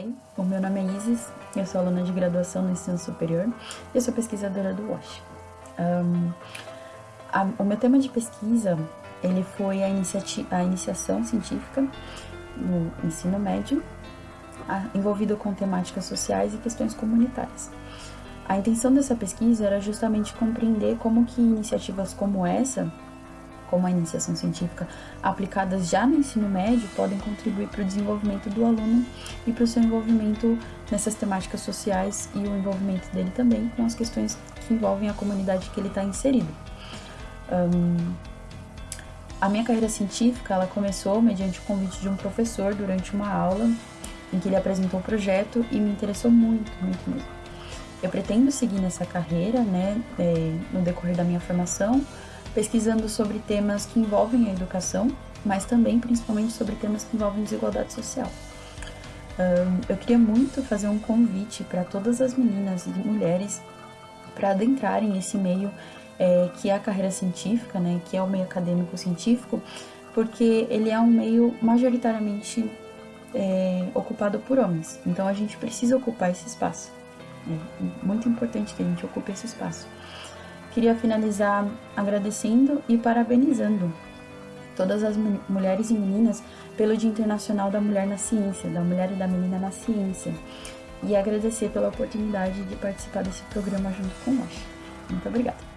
bem? O meu nome é Isis, eu sou aluna de graduação no ensino superior e eu sou pesquisadora do WASH. Um, a, o meu tema de pesquisa ele foi a, a iniciação científica no ensino médio, a, envolvido com temáticas sociais e questões comunitárias. A intenção dessa pesquisa era justamente compreender como que iniciativas como essa como a iniciação científica, aplicadas já no ensino médio, podem contribuir para o desenvolvimento do aluno e para o seu envolvimento nessas temáticas sociais e o envolvimento dele também com as questões que envolvem a comunidade que ele está inserido. Um, a minha carreira científica ela começou mediante o convite de um professor durante uma aula em que ele apresentou o projeto e me interessou muito, muito mesmo. Eu pretendo seguir nessa carreira, né, é, no decorrer da minha formação, pesquisando sobre temas que envolvem a educação, mas também principalmente sobre temas que envolvem desigualdade social. Um, eu queria muito fazer um convite para todas as meninas e mulheres para adentrarem esse meio é, que é a carreira científica, né, que é o meio acadêmico científico, porque ele é um meio majoritariamente é, ocupado por homens. Então a gente precisa ocupar esse espaço. É muito importante que a gente ocupe esse espaço. Queria finalizar agradecendo e parabenizando todas as mulheres e meninas pelo Dia Internacional da Mulher na Ciência, da Mulher e da Menina na Ciência, e agradecer pela oportunidade de participar desse programa junto com nós. Muito obrigada.